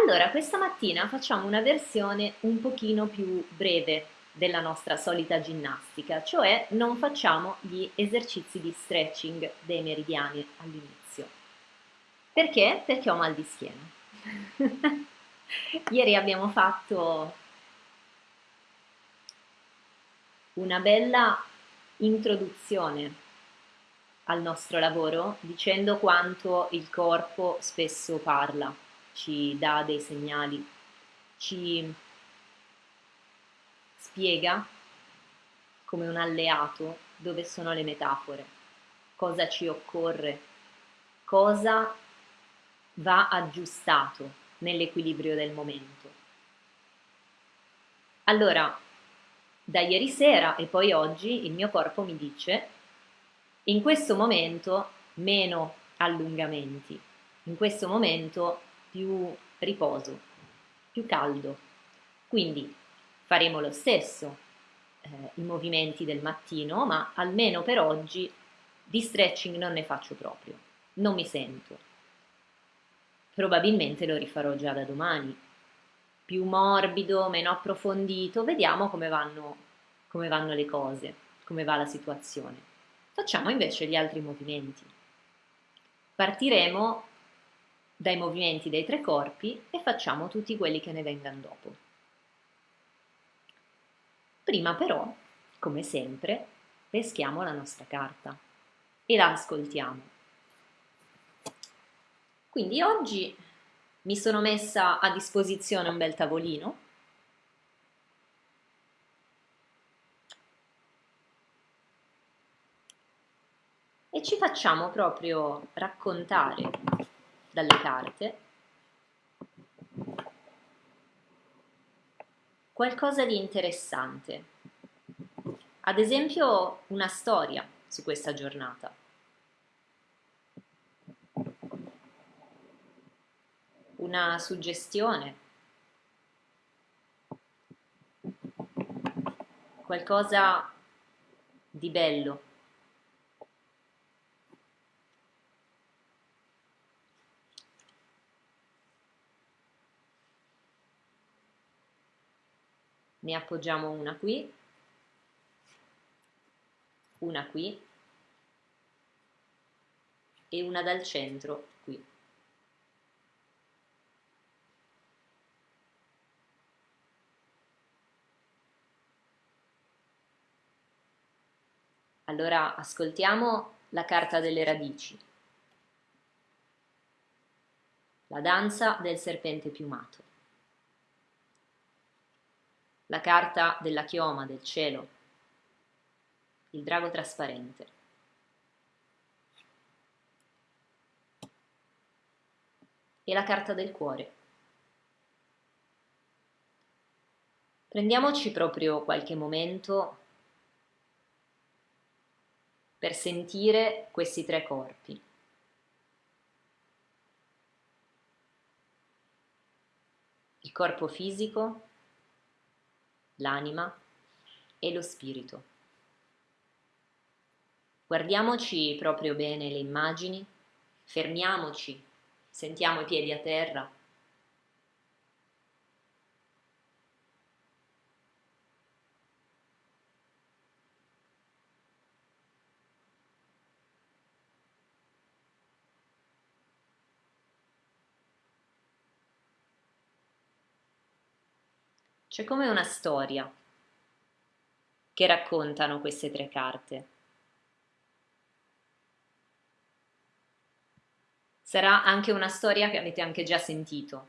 Allora, questa mattina facciamo una versione un pochino più breve della nostra solita ginnastica, cioè non facciamo gli esercizi di stretching dei meridiani all'inizio. Perché? Perché ho mal di schiena. Ieri abbiamo fatto una bella introduzione al nostro lavoro dicendo quanto il corpo spesso parla ci dà dei segnali, ci spiega come un alleato dove sono le metafore, cosa ci occorre, cosa va aggiustato nell'equilibrio del momento. Allora, da ieri sera e poi oggi il mio corpo mi dice in questo momento meno allungamenti, in questo momento più riposo, più caldo. Quindi faremo lo stesso eh, i movimenti del mattino, ma almeno per oggi di stretching non ne faccio proprio, non mi sento. Probabilmente lo rifarò già da domani, più morbido, meno approfondito, vediamo come vanno, come vanno le cose, come va la situazione. Facciamo invece gli altri movimenti. Partiremo dai movimenti dei tre corpi e facciamo tutti quelli che ne vengano dopo. Prima però, come sempre, peschiamo la nostra carta e la ascoltiamo. Quindi oggi mi sono messa a disposizione un bel tavolino e ci facciamo proprio raccontare dalle carte. Qualcosa di interessante, ad esempio una storia su questa giornata. Una suggestione, qualcosa di bello ne appoggiamo una qui, una qui. E una dal centro qui. Allora ascoltiamo la carta delle radici, la danza del serpente piumato la carta della chioma del cielo, il drago trasparente. E la carta del cuore. Prendiamoci proprio qualche momento per sentire questi tre corpi. Il corpo fisico, l'anima e lo spirito. Guardiamoci proprio bene le immagini, fermiamoci, sentiamo i piedi a terra. C'è come una storia che raccontano queste tre carte. Sarà anche una storia che avete anche già sentito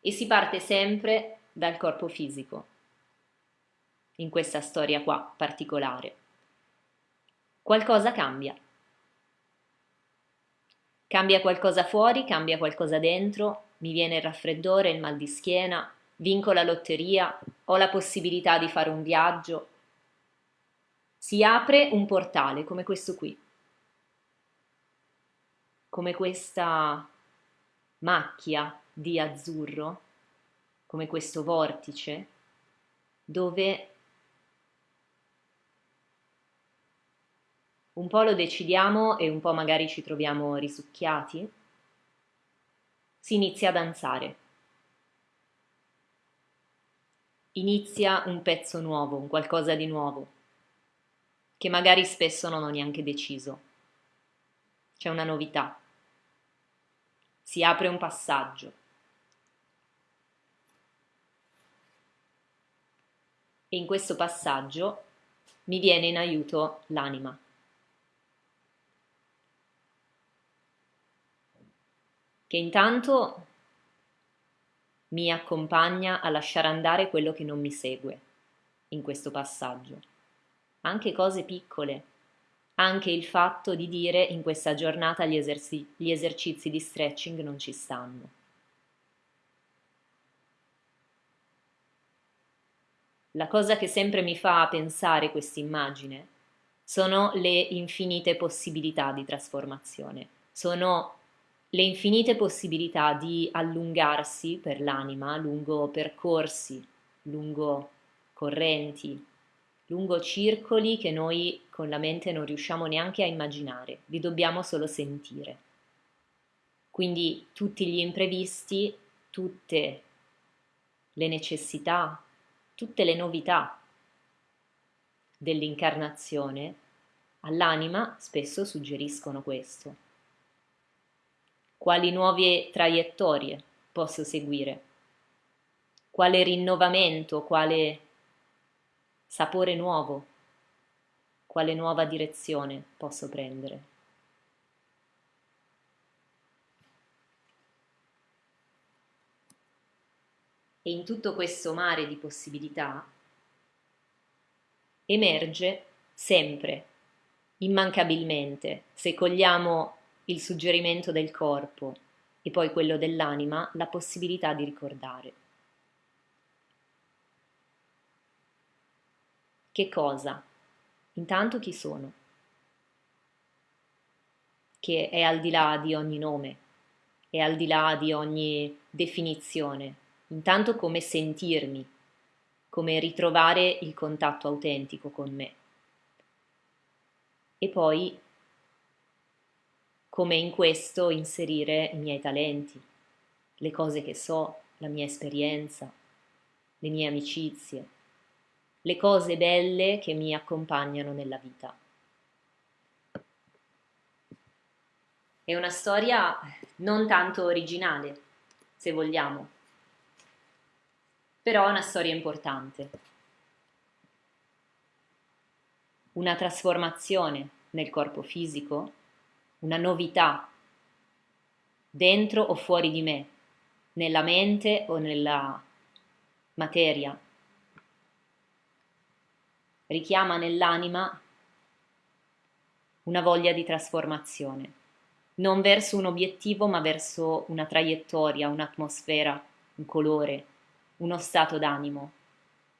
e si parte sempre dal corpo fisico, in questa storia qua particolare. Qualcosa cambia. Cambia qualcosa fuori, cambia qualcosa dentro, mi viene il raffreddore, il mal di schiena, vinco la lotteria, ho la possibilità di fare un viaggio. Si apre un portale come questo qui, come questa macchia di azzurro, come questo vortice, dove un po' lo decidiamo e un po' magari ci troviamo risucchiati, si inizia a danzare inizia un pezzo nuovo, un qualcosa di nuovo, che magari spesso non ho neanche deciso. C'è una novità. Si apre un passaggio. E in questo passaggio mi viene in aiuto l'anima. Che intanto mi accompagna a lasciare andare quello che non mi segue in questo passaggio. Anche cose piccole, anche il fatto di dire in questa giornata gli, eserci- gli esercizi di stretching non ci stanno. La cosa che sempre mi fa pensare questa immagine sono le infinite possibilità di trasformazione, sono le infinite possibilità di allungarsi per l'anima lungo percorsi, lungo correnti, lungo circoli che noi con la mente non riusciamo neanche a immaginare, li dobbiamo solo sentire. Quindi tutti gli imprevisti, tutte le necessità, tutte le novità dell'incarnazione all'anima spesso suggeriscono questo quali nuove traiettorie posso seguire, quale rinnovamento, quale sapore nuovo, quale nuova direzione posso prendere. E in tutto questo mare di possibilità emerge sempre, immancabilmente, se cogliamo il suggerimento del corpo e poi quello dell'anima, la possibilità di ricordare. Che cosa? Intanto chi sono? Che è al di là di ogni nome, è al di là di ogni definizione. Intanto come sentirmi, come ritrovare il contatto autentico con me. E poi come in questo inserire i miei talenti, le cose che so, la mia esperienza, le mie amicizie, le cose belle che mi accompagnano nella vita. È una storia non tanto originale, se vogliamo, però è una storia importante. Una trasformazione nel corpo fisico una novità dentro o fuori di me, nella mente o nella materia. Richiama nell'anima una voglia di trasformazione, non verso un obiettivo ma verso una traiettoria, un'atmosfera, un colore, uno stato d'animo,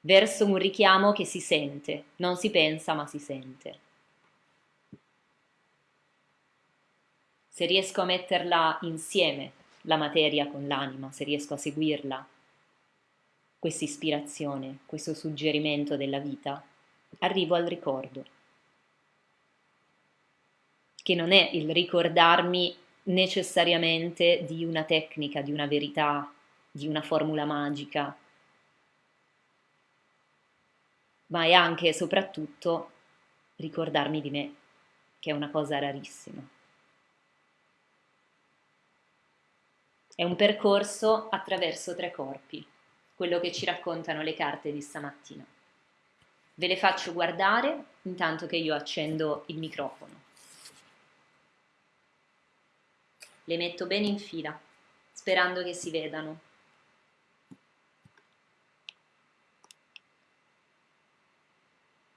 verso un richiamo che si sente, non si pensa ma si sente. Se riesco a metterla insieme, la materia con l'anima, se riesco a seguirla, questa ispirazione, questo suggerimento della vita, arrivo al ricordo, che non è il ricordarmi necessariamente di una tecnica, di una verità, di una formula magica, ma è anche e soprattutto ricordarmi di me, che è una cosa rarissima. È un percorso attraverso tre corpi, quello che ci raccontano le carte di stamattina. Ve le faccio guardare intanto che io accendo il microfono. Le metto bene in fila, sperando che si vedano.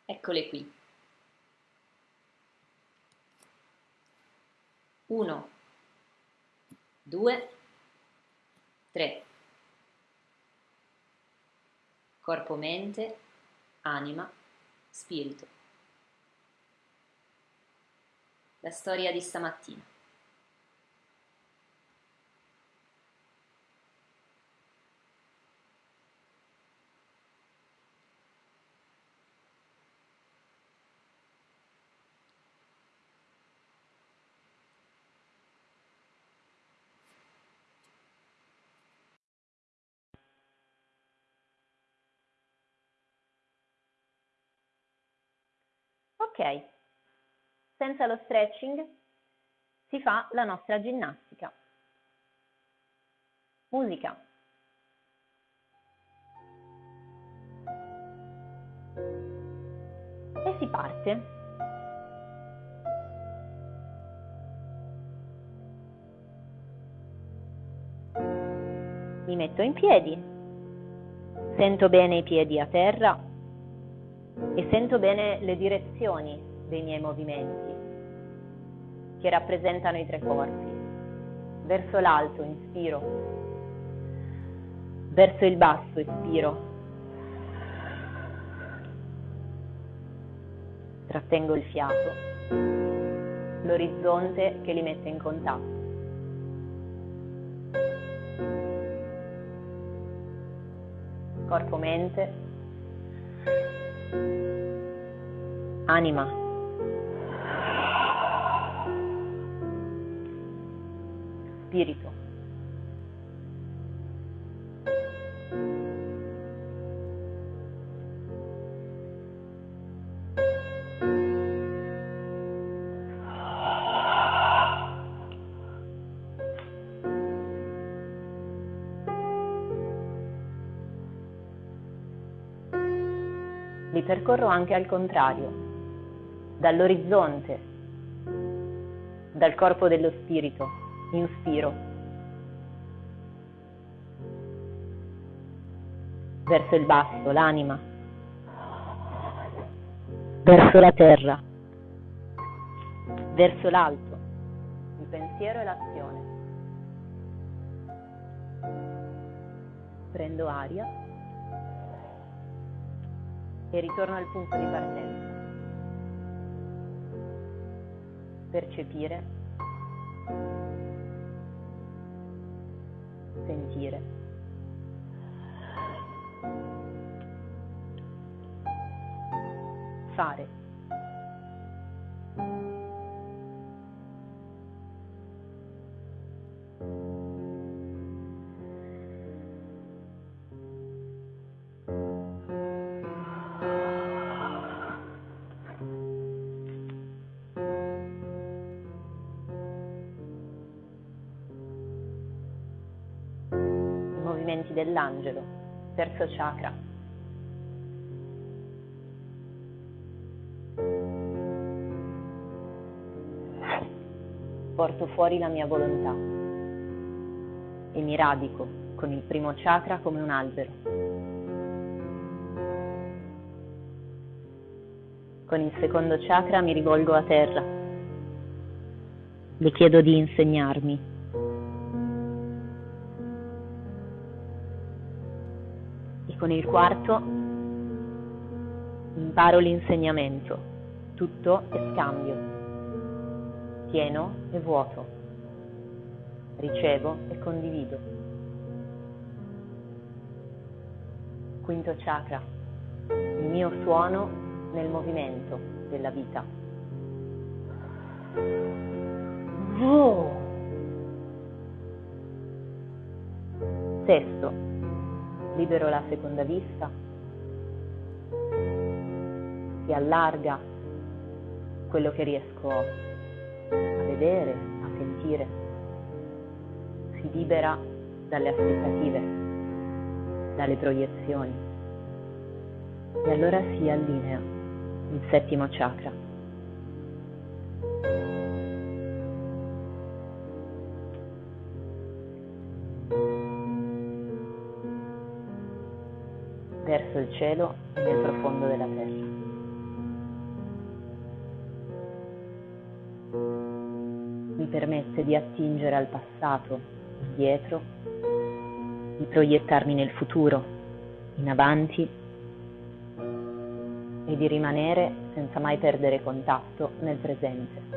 Eccole qui. Uno, due, 3. Corpo, mente, anima, spirito. La storia di stamattina. Senza lo stretching si fa la nostra ginnastica. Musica. E si parte. Mi metto in piedi, sento bene i piedi a terra e sento bene le direzioni dei miei movimenti che rappresentano i tre corpi. Verso l'alto inspiro, verso il basso espiro. Trattengo il fiato, l'orizzonte che li mette in contatto. Corpo-mente, anima. Spirito. Percorro anche al contrario, dall'orizzonte, dal corpo dello spirito, inspiro, verso il basso, l'anima, verso la terra, verso l'alto, il pensiero e l'azione. Prendo aria e ritorno al punto di partenza. Percepire, sentire. Fare. Dell'angelo, terzo chakra. Porto fuori la mia volontà e mi radico con il primo chakra come un albero. Con il secondo chakra mi rivolgo a terra. Le chiedo di insegnarmi con il quarto imparo l'insegnamento, tutto è scambio, pieno e vuoto, ricevo e condivido. Quinto chakra, il mio suono nel movimento della vita. Oh. Sesto, libero la seconda vista, si allarga quello che riesco a vedere, a sentire, si libera dalle aspettative, dalle proiezioni e allora si allinea il settimo chakra. Verso il cielo e nel profondo della terra. Mi permette di attingere al passato, indietro, di proiettarmi nel futuro, in avanti e di rimanere senza mai perdere contatto nel presente.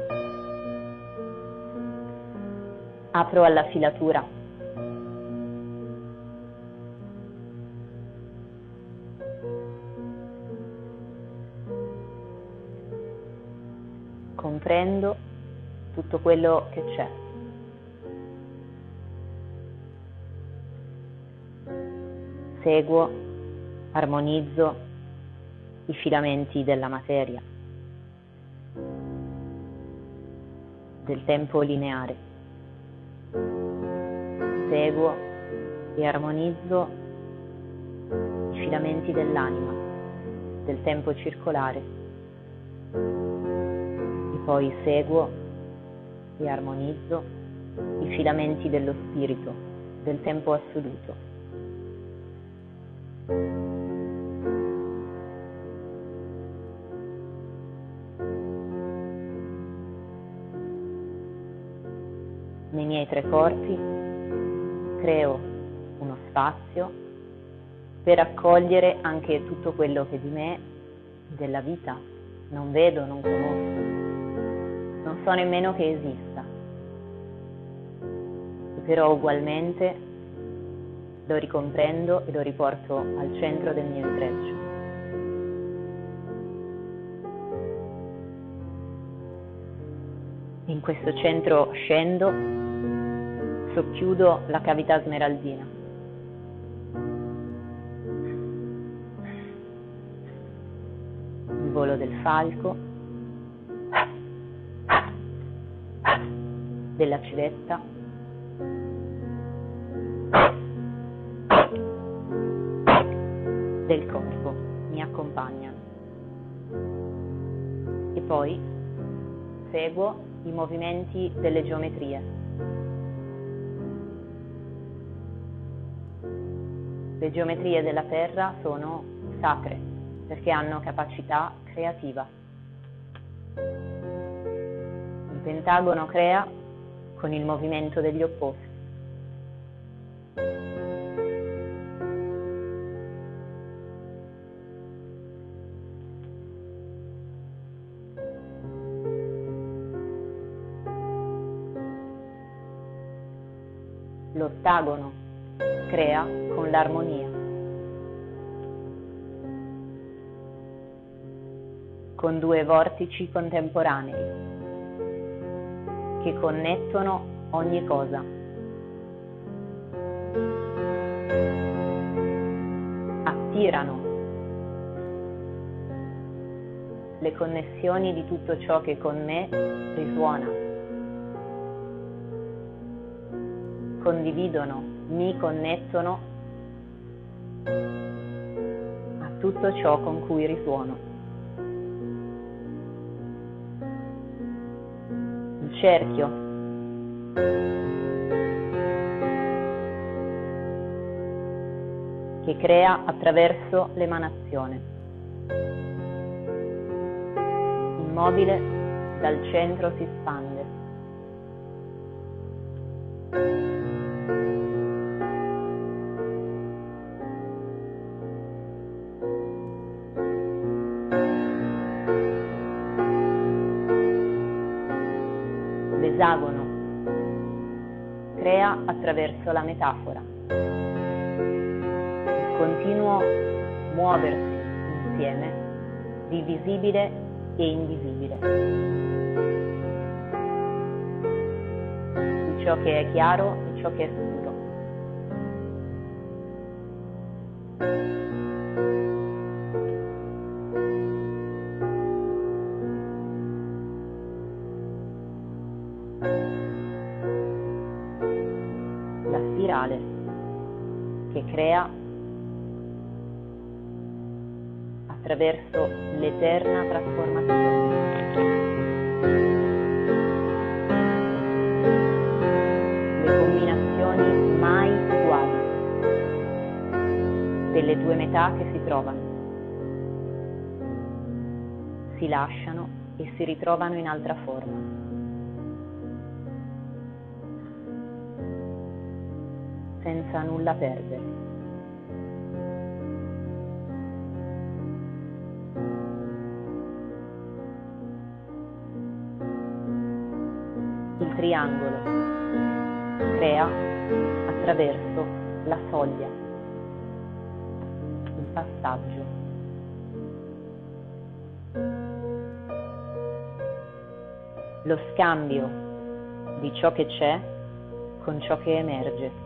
Apro alla filatura comprendo tutto quello che c'è. Seguo, armonizzo i filamenti della materia del tempo lineare. Seguo e armonizzo i filamenti dell'anima, del tempo circolare. Poi seguo e armonizzo i filamenti dello spirito, del tempo assoluto. Nei miei tre corpi creo uno spazio per accogliere anche tutto quello che di me, della vita, non vedo, non conosco, non so nemmeno che esista. Però ugualmente lo ricomprendo e lo riporto al centro del mio intreccio. In questo centro scendo, socchiudo la cavità smeraldina. Il volo del falco, della civetta, del corpo mi accompagnano. E poi seguo i movimenti delle geometrie. Le geometrie della Terra sono sacre perché hanno capacità creativa. Il pentagono crea con il movimento degli opposti. l'ottagono crea con l'armonia. Con due vortici contemporanei che connettono ogni cosa. Attirano le connessioni di tutto ciò che con me risuona. condividono, mi connettono a tutto ciò con cui risuono. Cerchio che crea attraverso l'emanazione. Immobile dal centro si spande. Attraverso la metafora. Il continuo muoversi insieme di visibile e invisibile. Di ciò che è chiaro e ciò che è crea attraverso l'eterna trasformazione. Le combinazioni mai uguali delle due metà che si trovano, si lasciano e si ritrovano in altra forma. Senza nulla perdere. Il triangolo crea attraverso la soglia, il passaggio. Lo scambio di ciò che c'è con ciò che emerge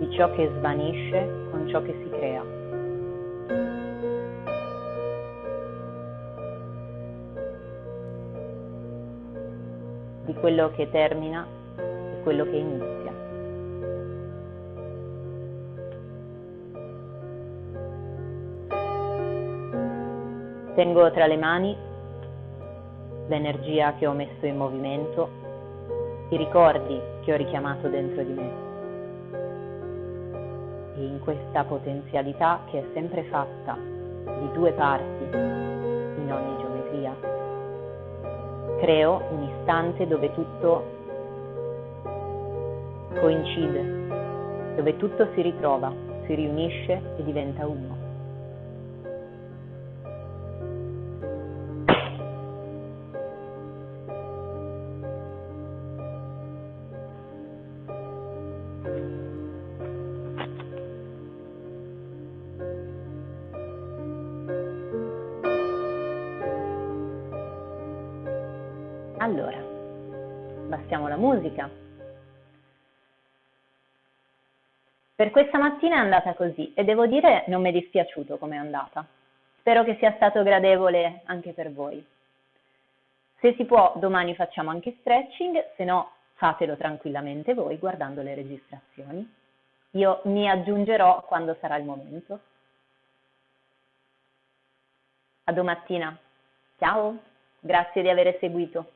di ciò che svanisce con ciò che si crea. Di quello che termina e quello che inizia. Tengo tra le mani l'energia che ho messo in movimento, i ricordi che ho richiamato dentro di me. E in questa potenzialità che è sempre fatta di due parti in ogni geometria, creo un istante dove tutto coincide, dove tutto si ritrova, si riunisce e diventa uno. Questa mattina è andata così e devo dire non mi è dispiaciuto come è andata. Spero che sia stato gradevole anche per voi. Se si può, domani facciamo anche stretching, se no fatelo tranquillamente voi guardando le registrazioni. Io mi aggiungerò quando sarà il momento. A domattina. Ciao, grazie di aver seguito.